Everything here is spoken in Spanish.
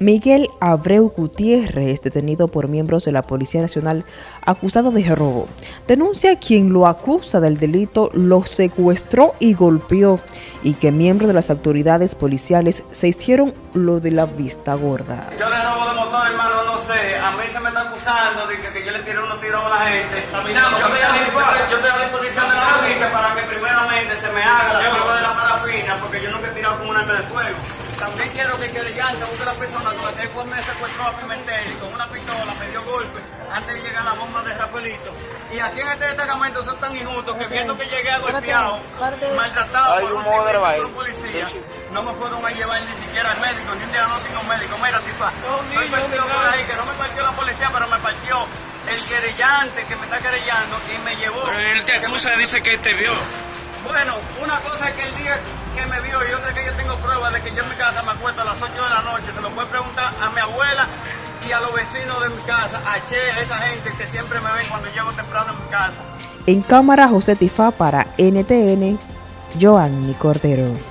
Miguel Abreu Gutiérrez, detenido por miembros de la Policía Nacional acusado de robo, denuncia a quien lo acusa del delito lo secuestró y golpeó y que miembros de las autoridades policiales se hicieron lo de la vista gorda. Yo de robo de motor, hermano, no sé, a mí se me está acusando de que, yo le tiré unos tiros a la gente. Yo estoy, a, yo estoy a disposición de la justicia para que primeramente se me haga la prueba de la parafina porque yo nunca he tirado con un arma de fuego. También quiero que quede llanta busque la persona con la que fue me secuestró a Pimentel y con una pistola me dio golpe antes de llegar a la bomba de Rafaelito. Y aquí en este destacamento son tan injustos que viendo que llegué a golpeado, maltratado por un, civil, por un policía, no me fueron a llevar ni siquiera al médico, ni un diagnóstico médico. Mira, tipa, estoy partido por ahí, que no me partió la policía, pero me partió el querellante que me está querellando y me llevó. Pero él te acusa, dice que te vio. Bueno, una cosa es que el día que me vio y otra que yo tengo pruebas que yo en mi casa me acuesto a las 8 de la noche, se lo puede preguntar a mi abuela y a los vecinos de mi casa, a Che, a esa gente que siempre me ven cuando llego temprano en mi casa. En cámara José Tifá para NTN, Joanny Cordero.